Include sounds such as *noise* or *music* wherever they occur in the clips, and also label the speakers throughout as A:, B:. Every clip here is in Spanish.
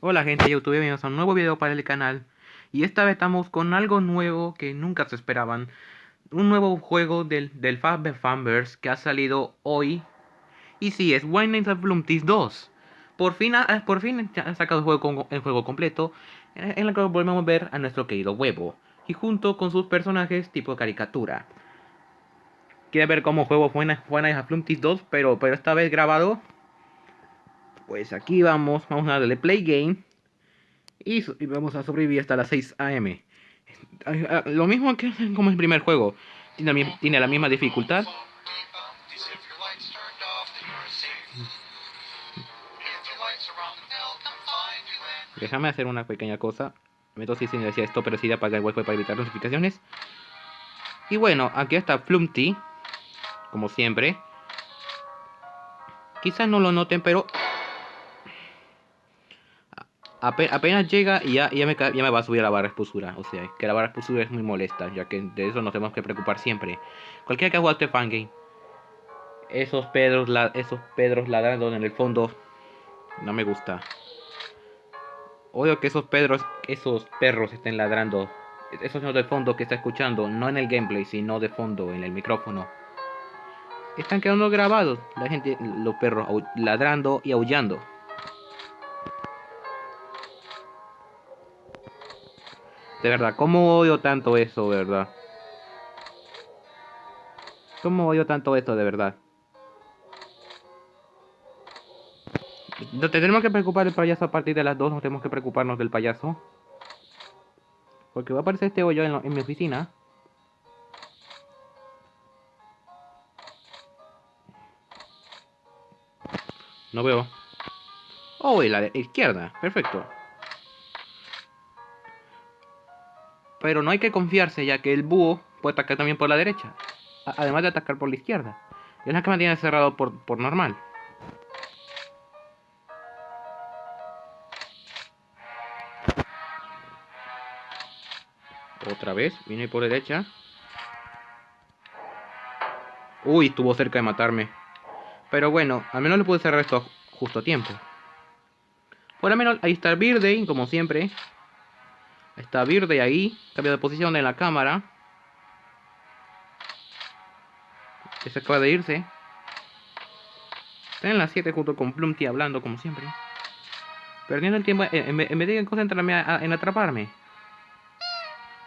A: Hola gente YouTube, bienvenidos a un nuevo video para el canal. Y esta vez estamos con algo nuevo que nunca se esperaban. Un nuevo juego del, del Fab Fanverse que ha salido hoy. Y sí, es Wine Nights at Flumpties 2 Por fin ha, por fin ha sacado el juego, el juego completo En el que volvemos a ver a nuestro querido huevo Y junto con sus personajes tipo caricatura. Quiere ver cómo juego Wine Nights at Flumpties 2 pero, pero esta vez grabado pues aquí vamos, vamos a darle play game. Y, vamos a sobrevivir hasta las 6 am. Lo mismo que como el primer juego. Tiene, la misma dificultad. Déjame hacer una pequeña cosa. Me si sin decía esto, pero sí de apagar el wifi para evitar notificaciones. Y bueno, aquí está Flumpty. Como siempre. Quizás no lo noten, pero apenas llega y ya, ya, me, ya me va a subir la barra expulsura. O sea, que la barra expulsura es muy molesta, ya que de eso nos tenemos que preocupar siempre. Cualquiera que ha jugado este fangame, esos pedros, la, esos pedros ladrando en el fondo, no me gusta. Odio que esos pedros, esos perros estén ladrando. Esos sonidos de fondo que está escuchando, no en el gameplay, sino de fondo, en el micrófono. Están quedando grabados, la gente, los perros ladrando y aullando. De verdad, ¿cómo odio tanto eso, de verdad? ¿Cómo odio tanto esto, de verdad? No tenemos que preocupar del payaso a partir de las 2, no tenemos que preocuparnos del payaso. Porque va a aparecer este hoyo en, mi oficina. No veo. Oh, y la izquierda. Perfecto. Pero no hay que confiarse ya que el búho puede atacar también por la derecha. Además de atacar por la izquierda. es la que mantiene cerrado por, por normal. Otra vez, viene por derecha. Uy, estuvo cerca de matarme. Pero bueno, al menos le pude cerrar esto justo a tiempo. Por lo menos ahí está el como siempre. Está verde ahí. Cambio de posición en la cámara. se acaba de irse. Está en las 7 junto con Plumpty hablando como siempre. Perdiendo el tiempo en, vez de concentrarme en atraparme.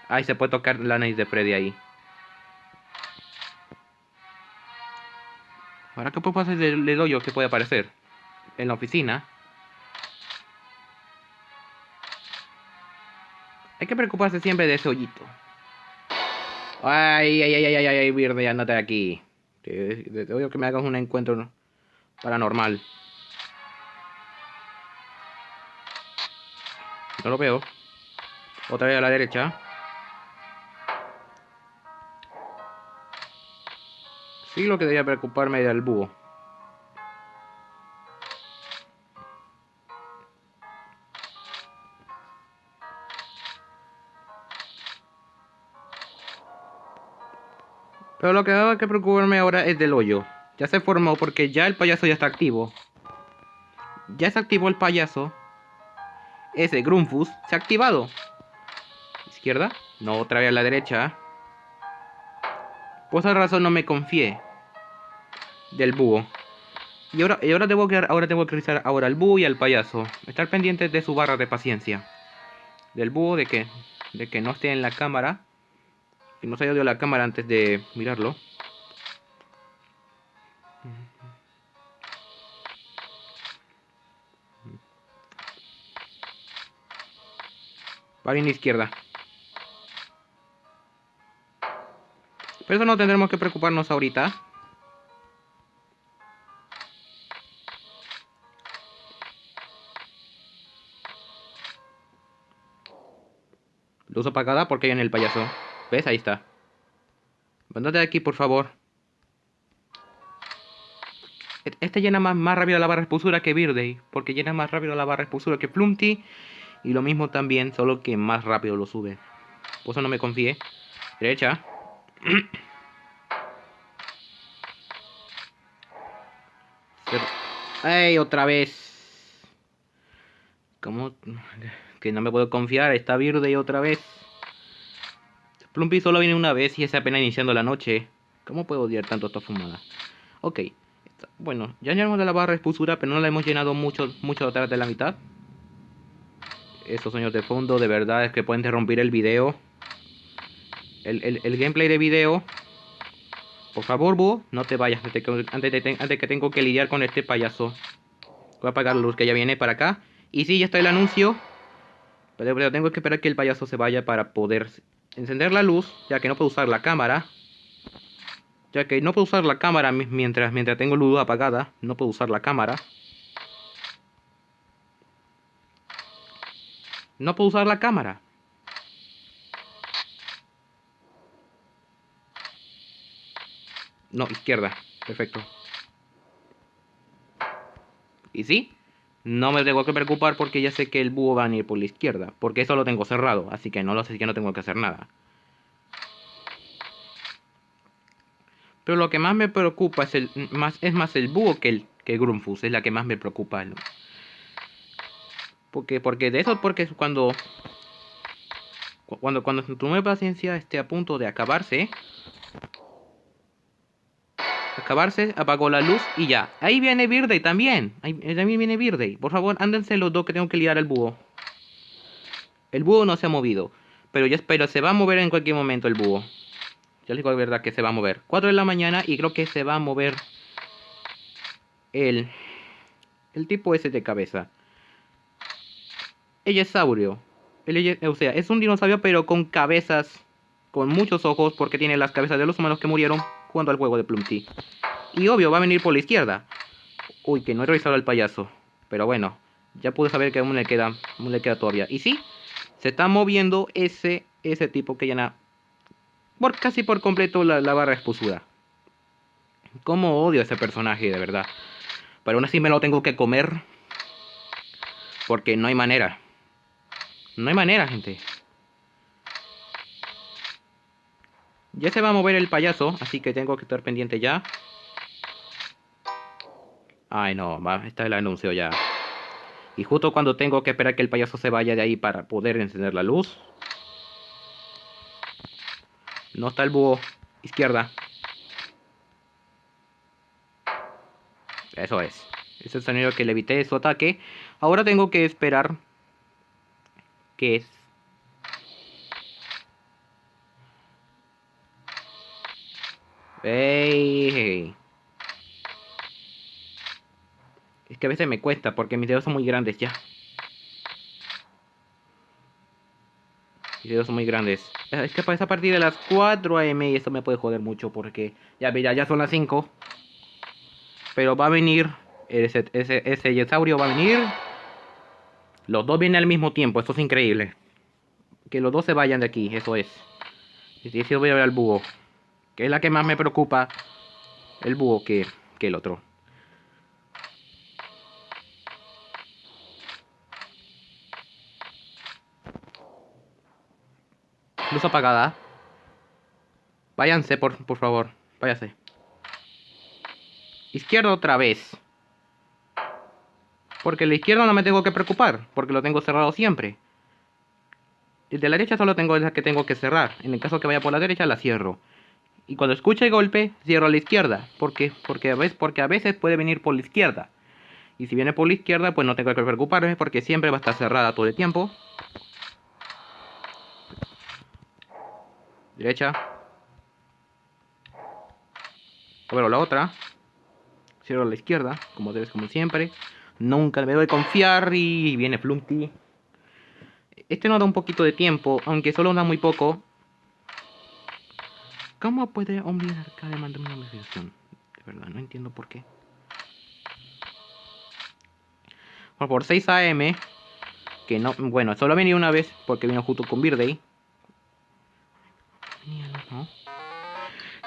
A: Ahí se puede tocar la nariz de Freddy ahí. Ahora, ¿qué puedo hacer del hoyo que puede aparecer? En la oficina. Hay que preocuparse siempre de ese hoyito. Ay, ay, ay, ay, ay, ay, Verde, andate aquí. Te, odio que me hagas un encuentro paranormal. No lo veo. Otra vez a la derecha. Sí, lo que debería preocuparme del búho. Pero lo que debo que preocuparme ahora es del hoyo. Ya se formó porque ya el payaso ya está activo. Ya se activó el payaso. Ese Grunfus se ha activado. Izquierda. No, otra vez a la derecha. Por esa razón no me confié. Del búho. Y ahora, y ahora, tengo que, ahora tengo que revisar ahora al búho y al payaso. Estar pendientes de su barra de paciencia. Del búho de que, de que no esté en la cámara. Que no se haya la cámara antes de mirarlo. Va bien izquierda. Pero eso no tendremos que preocuparnos ahorita. Luz apagada porque hay en el payaso. ¿Ves? Ahí está. Mándate de aquí, por favor. E-, este llena más, más rápido la barra expulsura que Birthday. Porque llena más rápido la barra expulsura que Flumpty. Y lo mismo también, solo que más rápido lo sube. Por eso no me confié. Derecha. *clears throat* ¡Ey! Otra vez. ¿Cómo? Que no me puedo confiar. Está verde otra vez. Plumpy solo viene una vez y es apenas iniciando la noche. ¿Cómo puedo odiar tanto esta fumada? Ok. Bueno, ya llenamos la barra de expulsura, pero no la hemos llenado mucho, mucho atrás de la mitad. Esos sonidos de fondo, de verdad, es que pueden interrumpir el video. El, el, gameplay de video. Por favor, Búho, no te vayas antes, de, antes que tengo que lidiar con este payaso. Voy a apagar la luz que ya viene para acá. Y sí, ya está el anuncio. Pero, tengo que esperar que el payaso se vaya para poder encender la luz, ya que no puedo usar la cámara. Ya que no puedo usar la cámara mientras, mientras tengo luz apagada. No puedo usar la cámara. No puedo usar la cámara. No, izquierda. Perfecto. ¿Y sí? No me tengo que preocupar porque ya sé que el búho va a venir por la izquierda. Porque eso lo tengo cerrado. Así que no lo sé que no tengo que hacer nada. Pero lo que más me preocupa es, más, es más el búho que el, que Grunfus. Es la que más me preocupa. Porque, porque de eso, porque cuando, cuando, cuando tu nueva paciencia esté a punto de acabarse, acabarse, apagó la luz y ya. Ahí viene Birday también. Ahí también viene Birday. Por favor, ándense los dos que tengo que liar al búho. El búho no se ha movido. Pero ya espero, se va a mover en cualquier momento el búho. Ya les digo la verdad que se va a mover. 4 de la mañana y creo que se va a mover el, el tipo ese de cabeza. Ella es o sea, es un dinosaurio pero con cabezas, con muchos ojos porque tiene las cabezas de los humanos que murieron jugando al juego de Plumpty. Y obvio, va a venir por la izquierda. Uy, que no he revisado al payaso. Pero bueno, ya pude saber que aún le queda, aún le queda todavía. Y sí, se está moviendo ese, ese tipo que llena por, casi por completo la, la barra expulsura. Cómo odio a ese personaje, de verdad. Pero aún así me lo tengo que comer. Porque no hay manera. No hay manera, gente. Ya se va a mover el payaso, así que tengo que estar pendiente ya. Ay, no, va, está el anuncio ya. Y justo cuando tengo que esperar que el payaso se vaya de ahí para poder encender la luz. No está el búho. Izquierda. Eso es. Ese es el sonido que le evité su ataque. Ahora tengo que esperar. Que Hey. Es que a veces me cuesta porque mis dedos son muy grandes ya. Mis dedos son muy grandes. Es que pasa a partir de las 4 am y eso me puede joder mucho porque ya mira, ya son las 5. Pero va a venir ese, ese, ese yesaurio va a venir. Los dos vienen al mismo tiempo, esto es increíble. Que los dos se vayan de aquí, eso es. Y si voy a ver al búho que es la que más me preocupa el búho que, que el otro. Luz apagada. Váyanse, por, por favor. Váyase. Izquierda otra vez. Porque la izquierda no me tengo que preocupar. Porque lo tengo cerrado siempre. El de la derecha solo tengo la que tengo que cerrar. En el caso que vaya por la derecha la cierro. Y cuando escuche el golpe, cierro a la izquierda. ¿Por qué? Porque a, veces, porque a veces puede venir por la izquierda. Y si viene por la izquierda, pues no tengo que preocuparme porque siempre va a estar cerrada todo el tiempo. Derecha. Bueno, la otra. Cierro a la izquierda, como debes, como siempre. Nunca me doy confiar y viene Flumpty. Este no da un poquito de tiempo, aunque solo da muy poco. ¿Cómo puede olvidar cada demanda una notificación? De verdad, no entiendo por qué. por 6 AM, que no, bueno, solo venía una vez porque vino justo con Birthday.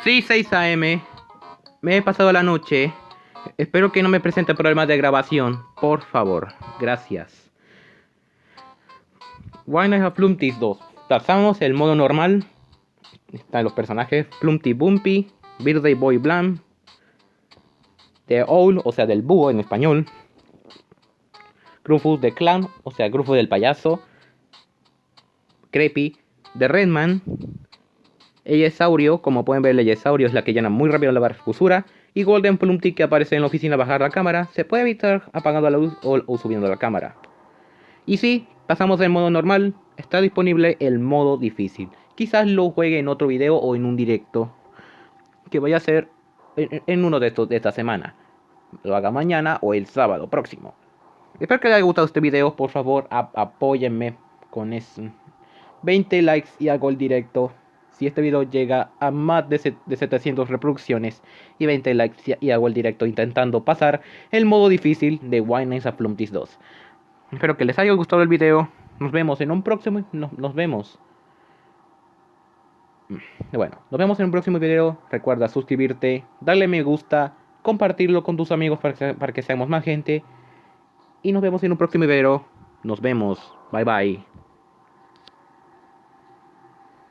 A: Sí, 6 AM. Me he pasado la noche. Espero que no me presente problemas de grabación. Por favor. Gracias. Not have Flumpties 2. Pasamos el modo normal están los personajes Plumpty Bumpy, Birthday Boy Blam, The Owl, o sea, del búho en español. Grufus de Clown, o sea, Grufus del payaso, Creepy de Redman, Saurio, como pueden ver, Saurio es la que llena muy rápido la barra fusura. Y Golden Plumpty que aparece en la oficina bajar la cámara, se puede evitar apagando la luz o, subiendo la cámara. Y si pasamos del modo normal, está disponible el modo difícil. Quizás lo juegue en otro video o en un directo que voy a hacer en, uno de estos de esta semana. Lo haga mañana o el sábado próximo. Espero que les haya gustado este video. Por favor, apóyenme con eso. 20 likes y hago el directo si este video llega a más de, 700 reproducciones y 20 likes y hago el directo intentando pasar el modo difícil de Wine Nights at 2. Espero que les haya gustado el video. Nos vemos en un próximo... nos vemos. Bueno, nos vemos en un próximo video. Recuerda suscribirte, darle me gusta, compartirlo con tus amigos para que, para que seamos más gente. Y nos vemos en un próximo video. Nos vemos. Bye bye.